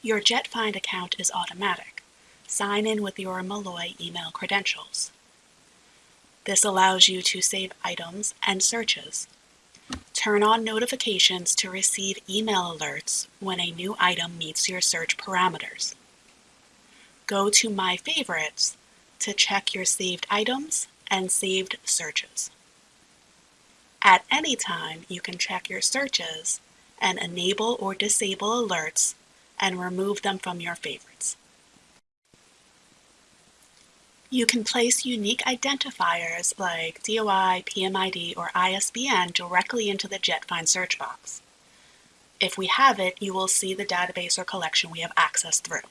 Your JetFind account is automatic. Sign in with your Molloy email credentials. This allows you to save items and searches. Turn on notifications to receive email alerts when a new item meets your search parameters. Go to My Favorites to check your saved items and saved searches. At any time, you can check your searches and enable or disable alerts and remove them from your favorites. You can place unique identifiers like DOI, PMID, or ISBN directly into the JetFind search box. If we have it, you will see the database or collection we have access through.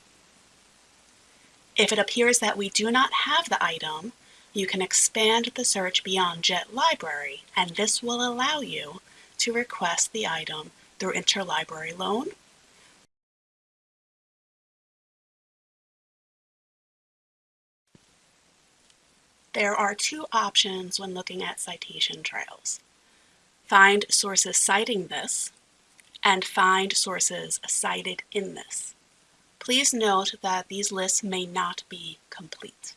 If it appears that we do not have the item, you can expand the search beyond Jet Library, and this will allow you to request the item through interlibrary loan There are two options when looking at citation trails. Find sources citing this and find sources cited in this. Please note that these lists may not be complete.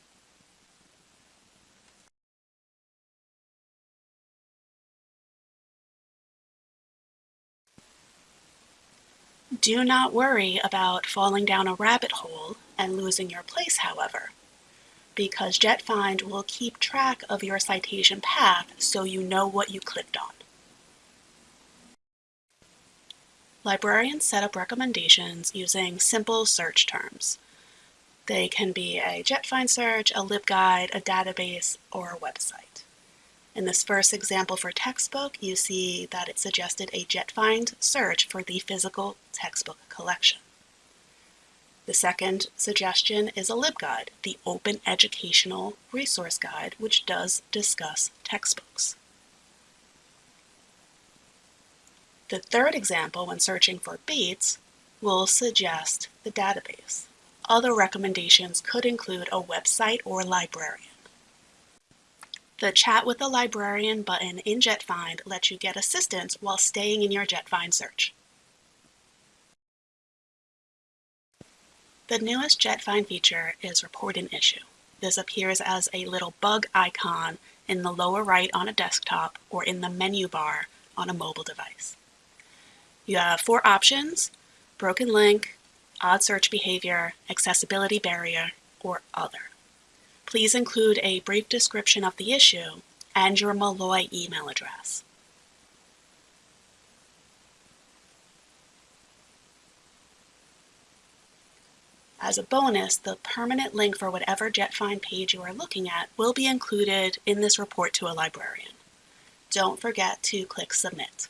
Do not worry about falling down a rabbit hole and losing your place, however because JetFind will keep track of your citation path so you know what you clicked on. Librarians set up recommendations using simple search terms. They can be a JetFind search, a LibGuide, a database, or a website. In this first example for textbook, you see that it suggested a JetFind search for the physical textbook collection. The second suggestion is a LibGuide, the Open Educational Resource Guide, which does discuss textbooks. The third example, when searching for Bates, will suggest the database. Other recommendations could include a website or librarian. The Chat with a Librarian button in JetFind lets you get assistance while staying in your JetFind search. The newest JetFind feature is Report an Issue. This appears as a little bug icon in the lower right on a desktop or in the menu bar on a mobile device. You have four options, broken link, odd search behavior, accessibility barrier, or other. Please include a brief description of the issue and your Molloy email address. As a bonus, the permanent link for whatever JetFind page you are looking at will be included in this report to a librarian. Don't forget to click Submit.